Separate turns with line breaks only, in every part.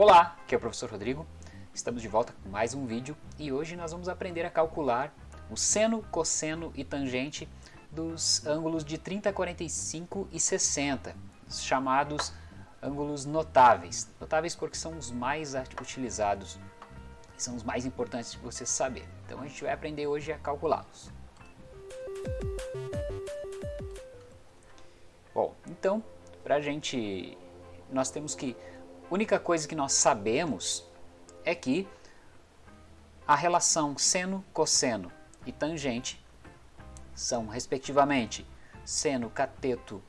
Olá, aqui é o professor Rodrigo, estamos de volta com mais um vídeo e hoje nós vamos aprender a calcular o seno, cosseno e tangente dos ângulos de 30, 45 e 60, chamados ângulos notáveis. Notáveis porque são os mais utilizados, são os mais importantes de você saber. Então a gente vai aprender hoje a calculá-los. Bom, então, para a gente, nós temos que, única coisa que nós sabemos é que a relação seno, cosseno e tangente são, respectivamente, seno cateto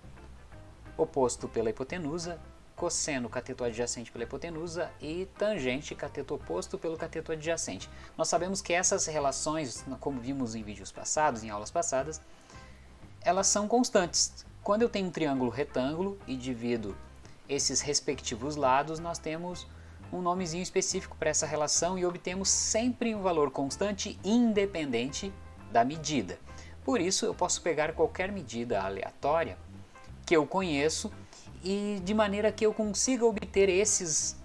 oposto pela hipotenusa, cosseno cateto adjacente pela hipotenusa e tangente cateto oposto pelo cateto adjacente. Nós sabemos que essas relações, como vimos em vídeos passados, em aulas passadas, elas são constantes. Quando eu tenho um triângulo retângulo e divido esses respectivos lados, nós temos um nomezinho específico para essa relação e obtemos sempre um valor constante independente da medida. Por isso eu posso pegar qualquer medida aleatória que eu conheço e de maneira que eu consiga obter esses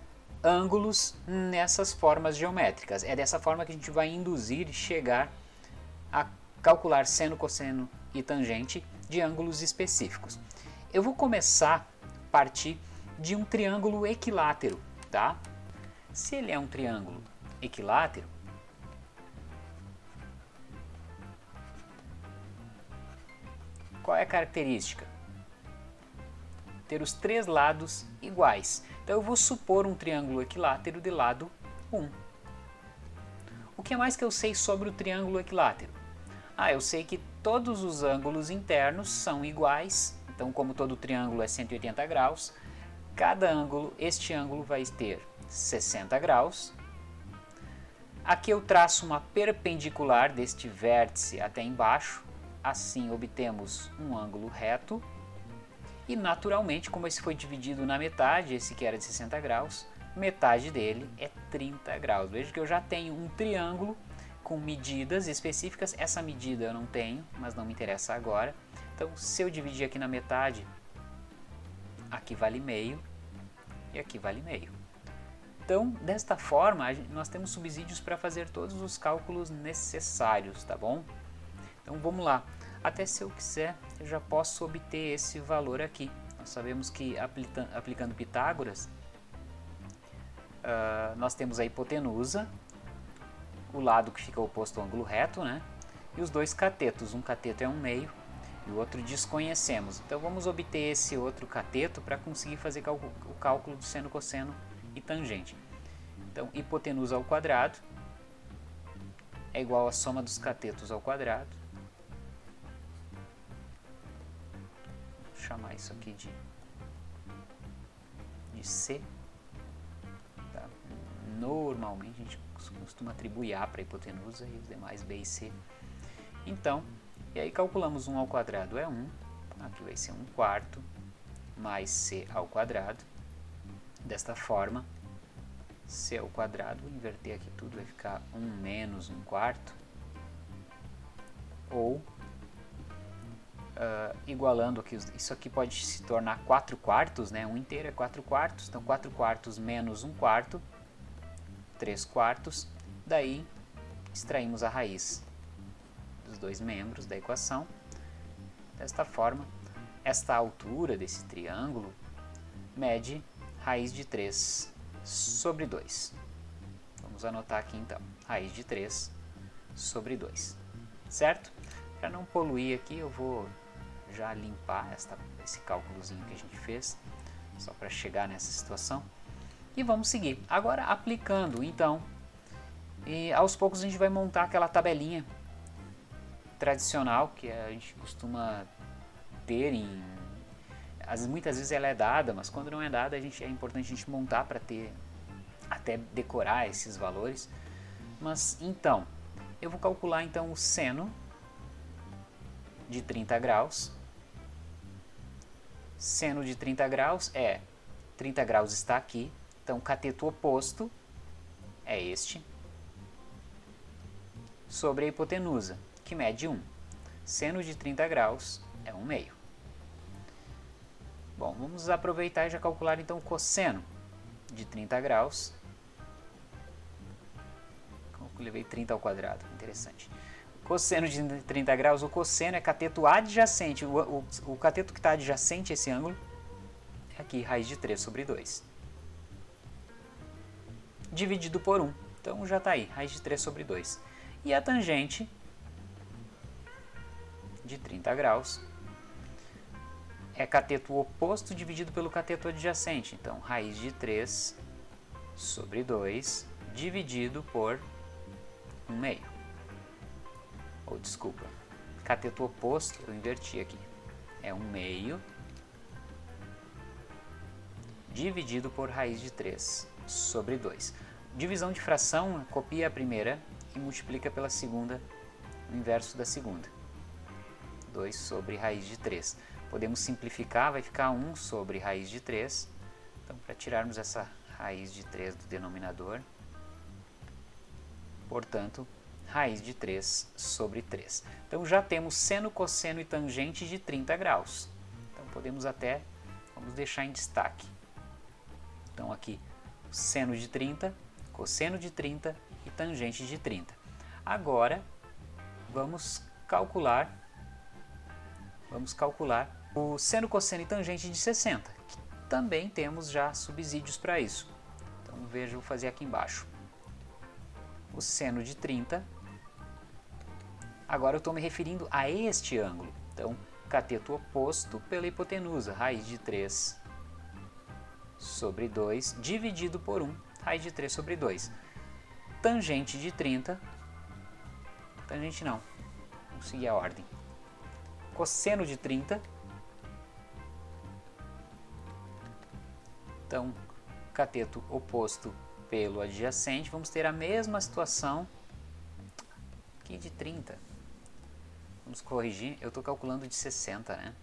ângulos nessas formas geométricas. É dessa forma que a gente vai induzir e chegar a calcular seno, cosseno e tangente de ângulos específicos. Eu vou começar a partir de um triângulo equilátero, tá? Se ele é um triângulo equilátero, qual é a característica? Ter os três lados iguais. Então eu vou supor um triângulo equilátero de lado 1. O que mais que eu sei sobre o triângulo equilátero? Ah, eu sei que todos os ângulos internos são iguais, então como todo triângulo é 180 graus, cada ângulo, este ângulo vai ter 60 graus. Aqui eu traço uma perpendicular deste vértice até embaixo, assim obtemos um ângulo reto. E naturalmente, como esse foi dividido na metade, esse que era de 60 graus, metade dele é 30 graus. Veja que eu já tenho um triângulo com medidas específicas. Essa medida eu não tenho, mas não me interessa agora. Então, se eu dividir aqui na metade, aqui vale meio e aqui vale meio. Então, desta forma, nós temos subsídios para fazer todos os cálculos necessários, tá bom? Então, vamos lá. Até se eu quiser, eu já posso obter esse valor aqui. Nós sabemos que aplicando Pitágoras, uh, nós temos a hipotenusa, o lado que fica oposto ao ângulo reto, né? E os dois catetos, um cateto é um meio e o outro desconhecemos. Então vamos obter esse outro cateto para conseguir fazer o cálculo do seno, cosseno e tangente. Então, hipotenusa ao quadrado é igual à soma dos catetos ao quadrado. Vou chamar isso aqui de, de C. Tá? Normalmente a gente costuma atribuir A para hipotenusa e os demais B e C. Então, e aí calculamos 1 ao quadrado é 1, aqui vai ser 1 quarto, mais C ao quadrado. Desta forma, C ao quadrado, vou inverter aqui tudo, vai ficar 1 menos 1 quarto, ou uh, igualando aqui, isso aqui pode se tornar 4 quartos, né? 1 inteiro é 4 quartos, então 4 quartos menos 1 quarto, 3 quartos, daí extraímos a raiz dos dois membros da equação. Desta forma, esta altura desse triângulo mede raiz de 3 sobre 2. Vamos anotar aqui então, raiz de 3 sobre 2, certo? Para não poluir aqui, eu vou já limpar esta, esse cálculozinho que a gente fez, só para chegar nessa situação. E vamos seguir. Agora aplicando, então, e aos poucos a gente vai montar aquela tabelinha tradicional que a gente costuma ter em as, muitas vezes ela é dada, mas quando não é dada a gente, é importante a gente montar para ter até decorar esses valores. Mas então, eu vou calcular então o seno de 30 graus. Seno de 30 graus é 30 graus está aqui, então cateto oposto é este sobre a hipotenusa, que mede 1. Seno de 30 graus é 1 meio. Bom, vamos aproveitar e já calcular então o cosseno de 30 graus. levei 30 ao quadrado, interessante. Cosseno de 30 graus, o cosseno é cateto adjacente, o, o, o cateto que está adjacente a esse ângulo é aqui, raiz de 3 sobre 2. Dividido por 1, então já está aí, raiz de 3 sobre 2. E a tangente de 30 graus é cateto oposto dividido pelo cateto adjacente. Então, raiz de 3 sobre 2 dividido por 1 meio. Ou, desculpa, cateto oposto, eu inverti aqui. É 1 meio dividido por raiz de 3 sobre 2. Divisão de fração, copia a primeira e multiplica pela segunda, o inverso da segunda. 2 sobre raiz de 3. Podemos simplificar, vai ficar 1 sobre raiz de 3. Então, para tirarmos essa raiz de 3 do denominador, portanto, raiz de 3 sobre 3. Então, já temos seno, cosseno e tangente de 30 graus. Então, podemos até, vamos deixar em destaque. Então, aqui, seno de 30, cosseno de 30 e tangente de 30. Agora, vamos calcular, vamos calcular o seno, cosseno e tangente de 60, que também temos já subsídios para isso. Então veja, vou fazer aqui embaixo. O seno de 30, agora eu estou me referindo a este ângulo. Então, cateto oposto pela hipotenusa, raiz de 3 sobre 2, dividido por 1, raiz de 3 sobre 2. Tangente de 30, tangente não, vamos seguir a ordem. Cosseno de 30, Então, cateto oposto pelo adjacente, vamos ter a mesma situação aqui de 30. Vamos corrigir, eu estou calculando de 60, né?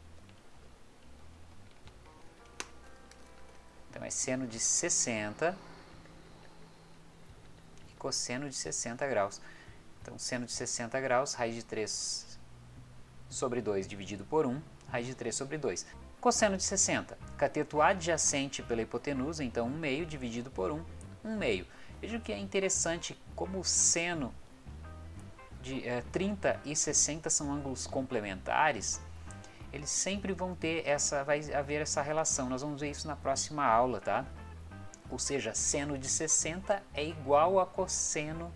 Então é seno de 60 e cosseno de 60 graus. Então seno de 60 graus, raiz de 3 sobre 2 dividido por 1, raiz de 3 sobre 2. Cosseno de 60, cateto adjacente pela hipotenusa, então 1 meio dividido por 1, 1 meio. Veja que é interessante como o seno de é, 30 e 60 são ângulos complementares, eles sempre vão ter essa, vai haver essa relação, nós vamos ver isso na próxima aula, tá? Ou seja, seno de 60 é igual a cosseno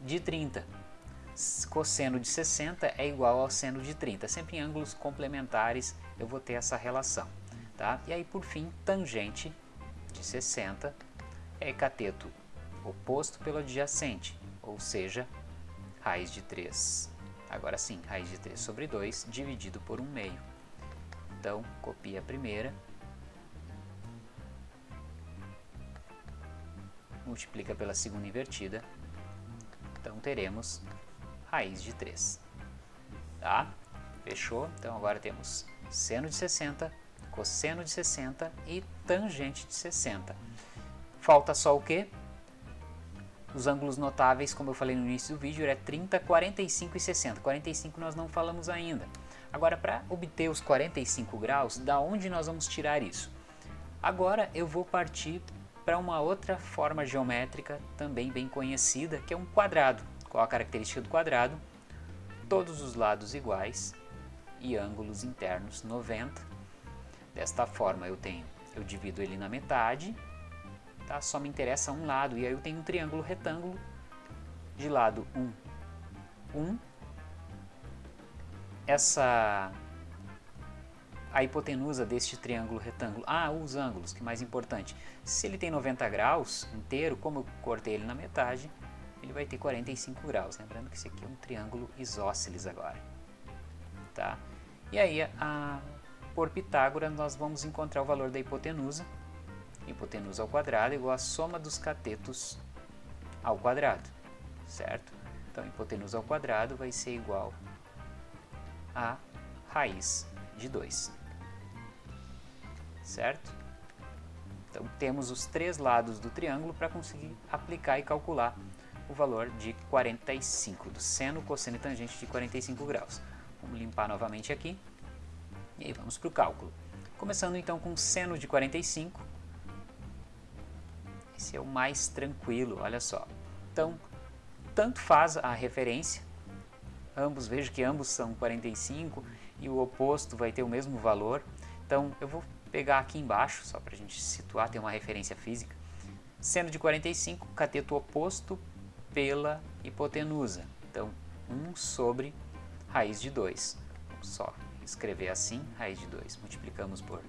de 30 cosseno de 60 é igual ao seno de 30. Sempre em ângulos complementares eu vou ter essa relação. Tá? E aí, por fim, tangente de 60 é cateto oposto pelo adjacente, ou seja, raiz de 3. Agora sim, raiz de 3 sobre 2 dividido por 1 meio. Então, copia a primeira, multiplica pela segunda invertida, então teremos raiz de 3. Tá? Fechou? Então agora temos seno de 60, cosseno de 60 e tangente de 60. Falta só o que? Os ângulos notáveis, como eu falei no início do vídeo, é 30, 45 e 60. 45 nós não falamos ainda. Agora, para obter os 45 graus, da onde nós vamos tirar isso? Agora eu vou partir para uma outra forma geométrica também bem conhecida, que é um quadrado. Qual a característica do quadrado? Todos os lados iguais e ângulos internos 90. Desta forma eu tenho, eu divido ele na metade, tá? só me interessa um lado, e aí eu tenho um triângulo retângulo de lado 1, 1. Essa a hipotenusa deste triângulo retângulo. Ah, os ângulos, que mais importante. Se ele tem 90 graus inteiro, como eu cortei ele na metade, ele vai ter 45 graus. Lembrando que esse aqui é um triângulo isósceles agora. Tá? E aí, a, por Pitágoras, nós vamos encontrar o valor da hipotenusa. Hipotenusa ao quadrado igual a soma dos catetos ao quadrado. Certo? Então, hipotenusa ao quadrado vai ser igual a raiz de 2. Certo? Então, temos os três lados do triângulo para conseguir aplicar e calcular o valor de 45, do seno, cosseno e tangente de 45 graus. Vamos limpar novamente aqui e aí vamos para o cálculo. Começando então com seno de 45, esse é o mais tranquilo, olha só. Então, tanto faz a referência, ambos, vejo que ambos são 45 e o oposto vai ter o mesmo valor. Então, eu vou pegar aqui embaixo, só para a gente situar, tem uma referência física. Seno de 45, cateto oposto pela hipotenusa. Então, 1 sobre raiz de 2. Só escrever assim, raiz de 2. Multiplicamos por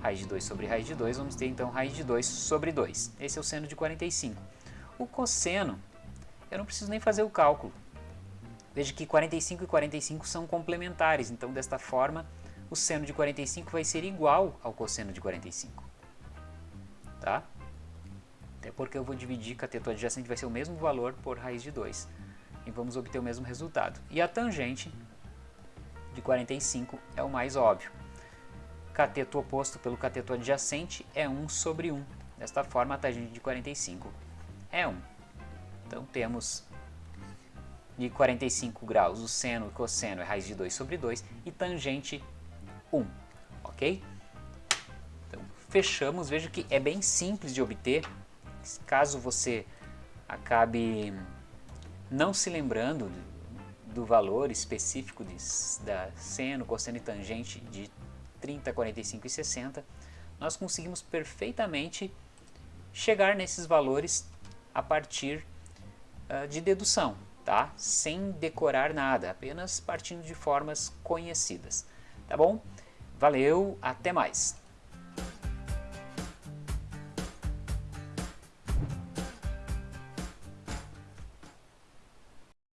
raiz de 2 sobre raiz de 2, vamos ter então raiz de 2 sobre 2. Esse é o seno de 45. O cosseno, eu não preciso nem fazer o cálculo. Veja que 45 e 45 são complementares, então desta forma o seno de 45 vai ser igual ao cosseno de 45. Tá? Até porque eu vou dividir cateto adjacente, vai ser o mesmo valor por raiz de 2. E vamos obter o mesmo resultado. E a tangente de 45 é o mais óbvio. Cateto oposto pelo cateto adjacente é 1 sobre 1. Desta forma, a tangente de 45 é 1. Então, temos de 45 graus o seno e cosseno é raiz de 2 sobre 2 e tangente 1, ok? Então, fechamos. Veja que é bem simples de obter. Caso você acabe não se lembrando do valor específico de, da seno, cosseno e tangente de 30, 45 e 60, nós conseguimos perfeitamente chegar nesses valores a partir uh, de dedução, tá? sem decorar nada, apenas partindo de formas conhecidas. Tá bom? Valeu, até mais!